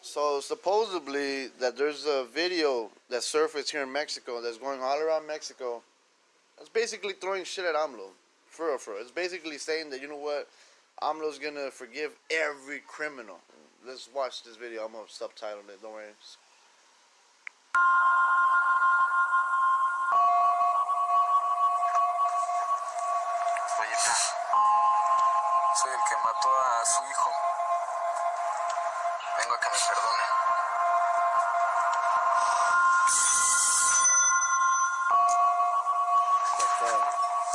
So supposedly that there's a video that surfaced here in Mexico that's going all around Mexico. It's basically throwing shit at AMLO. For real, for real. It's basically saying that you know what, AMLO's gonna forgive every criminal. Let's watch this video. I'm gonna subtitle it. Don't worry. Soy el que mató a su hijo. Vengo a que me perdone.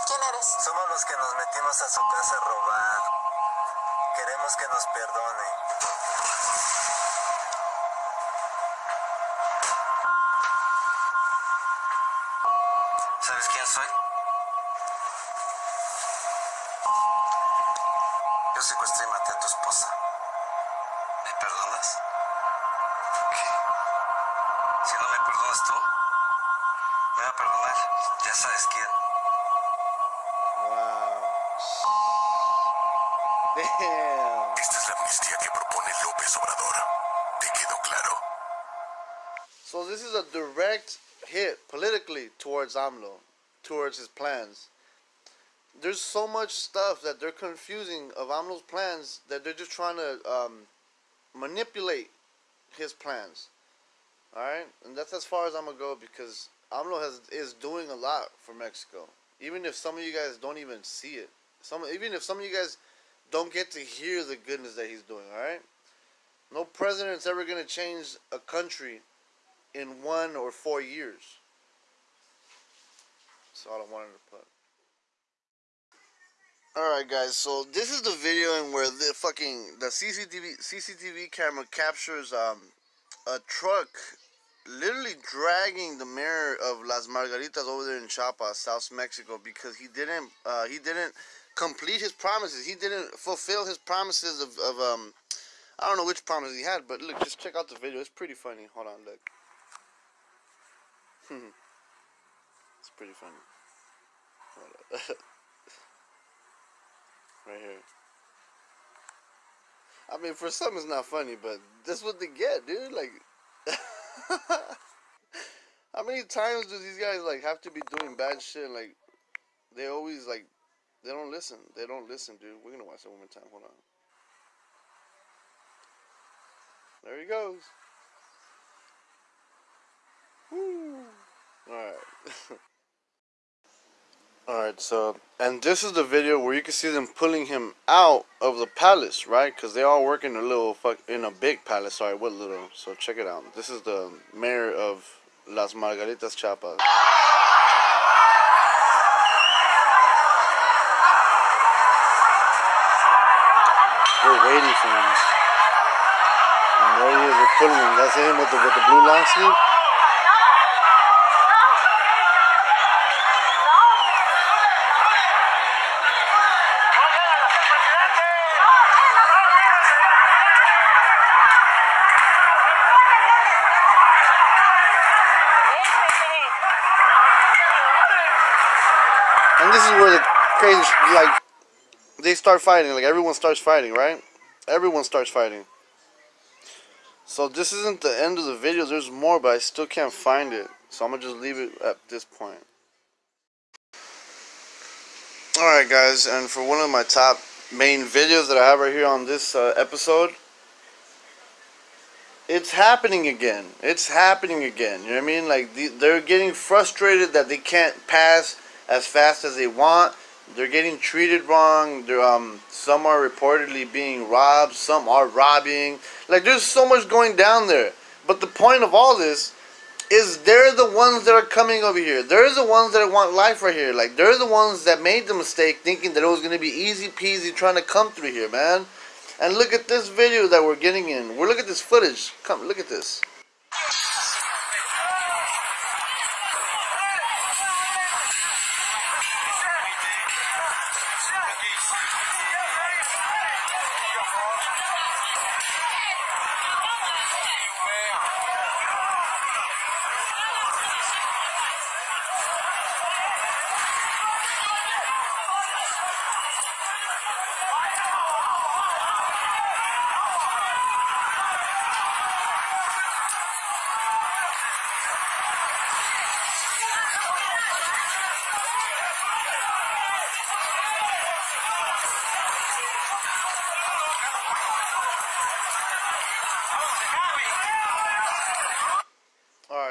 ¿Quién eres? Somos los que nos metimos a su casa a robar. Que nos perdone. ¿Sabes quién soy? Yo secuestré y maté a tu esposa. ¿Me perdonas? ¿Qué? Si no me perdonas tú, me va a perdonar. Ya sabes quién. Wow. Damn. La amnistía que propone López Obrador. ¿Te quedó claro? So this is a direct hit politically towards AMLO, towards his plans. There's so much stuff that they're confusing of AMLO's plans that they're just trying to um, manipulate his plans. All right, and that's as far as I'm gonna go because AMLO has is doing a lot for Mexico. Even if some of you guys don't even see it, some even if some of you guys don't get to hear the goodness that he's doing. All right, no president's ever gonna change a country in one or four years. That's all I wanted to put. Alright guys, so this is the video in where the fucking the CCTV CCTV camera captures um a truck literally dragging the mayor of Las Margaritas over there in Chiapas, South Mexico because he didn't uh he didn't complete his promises. He didn't fulfill his promises of, of um I don't know which promise he had, but look, just check out the video. It's pretty funny. Hold on, look. it's pretty funny. Right here. I mean, for some it's not funny, but that's what they get, dude. Like, how many times do these guys like have to be doing bad shit? Like, they always like, they don't listen. They don't listen, dude. We're gonna watch that one more time. Hold on. There he goes. Woo. Alright. Alright, so, and this is the video where you can see them pulling him out of the palace, right? Because they all work in a little, fuck, in a big palace. Sorry, what little? So check it out. This is the mayor of Las Margaritas, Chiapas. We're waiting for him. And there he is, we're pulling him. That's him with the, with the blue long sleeve. And this is where the crazy, like, they start fighting. Like, everyone starts fighting, right? Everyone starts fighting. So this isn't the end of the video. There's more, but I still can't find it. So I'm gonna just leave it at this point. Alright guys, and for one of my top main videos that I have right here on this uh, episode, it's happening again. It's happening again. You know what I mean? Like the, they're getting frustrated that they can't pass as fast as they want. They're getting treated wrong. Um, some are reportedly being robbed. Some are robbing. Like there's so much going down there. But the point of all this is they're the ones that are coming over here. They're the ones that want life right here. Like they're the ones that made the mistake thinking that it was gonna be easy peasy trying to come through here, man. And look at this video that we're getting in. We're look at this footage. Come look at this.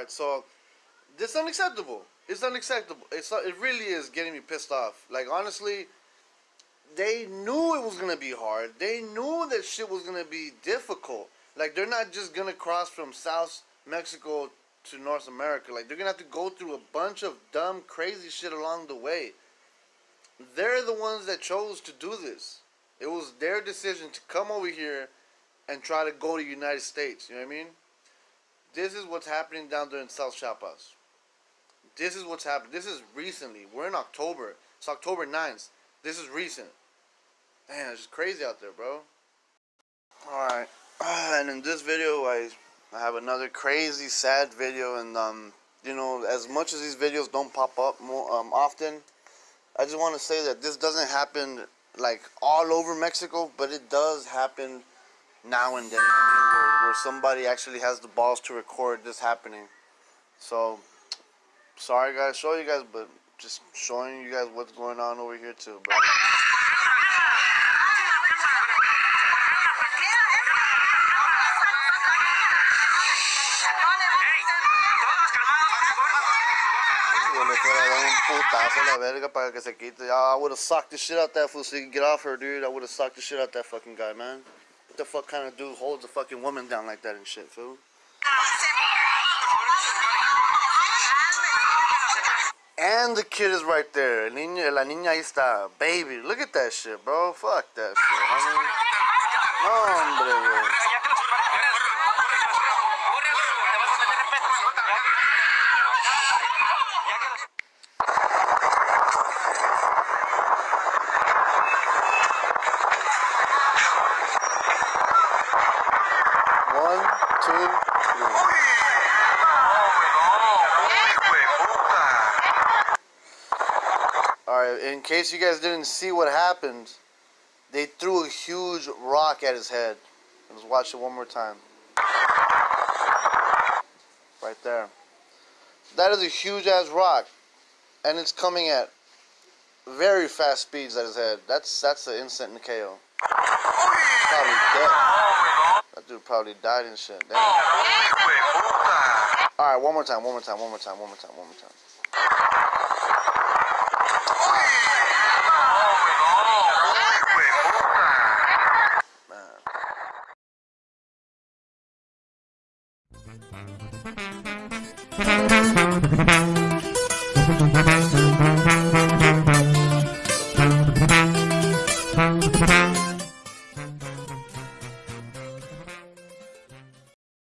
Alright, so this is unacceptable. It's unacceptable. It's not, it really is getting me pissed off. Like honestly, they knew it was gonna be hard. They knew that shit was gonna be difficult. Like they're not just gonna cross from South Mexico to North America. Like they're gonna have to go through a bunch of dumb, crazy shit along the way. They're the ones that chose to do this. It was their decision to come over here and try to go to the United States. You know what I mean? This is what's happening down there in South Chiapas. This is what's happening. This is recently. We're in October. It's October 9th. This is recent. Man, it's just crazy out there, bro. Alright. And in this video, I, I have another crazy, sad video. And, um, you know, as much as these videos don't pop up more um, often, I just want to say that this doesn't happen, like, all over Mexico, but it does happen now and then. I mean, where, where somebody actually has the balls to record this happening. So, sorry guys, show you guys, but just showing you guys what's going on over here too. putazo la verga para que se quite. Ah, I would have socked the shit out that fool so he can get off her, dude. I would have socked the shit out that fucking guy, man. What the fuck kind of dude holds a fucking woman down like that and shit, fool? And the kid is right there. El niño, la niña ahí está. Baby, look at that shit, bro. Fuck that shit, One, two, three. Alright, in case you guys didn't see what happened, they threw a huge rock at his head. Let's watch it one more time. Right there. That is a huge ass rock. And it's coming at very fast speeds at his head. That's that's an instant KO. Probably dead. That dude probably died and shit. Damn. Alright, one more time, one more time, one more time, one more time, one more time. Man.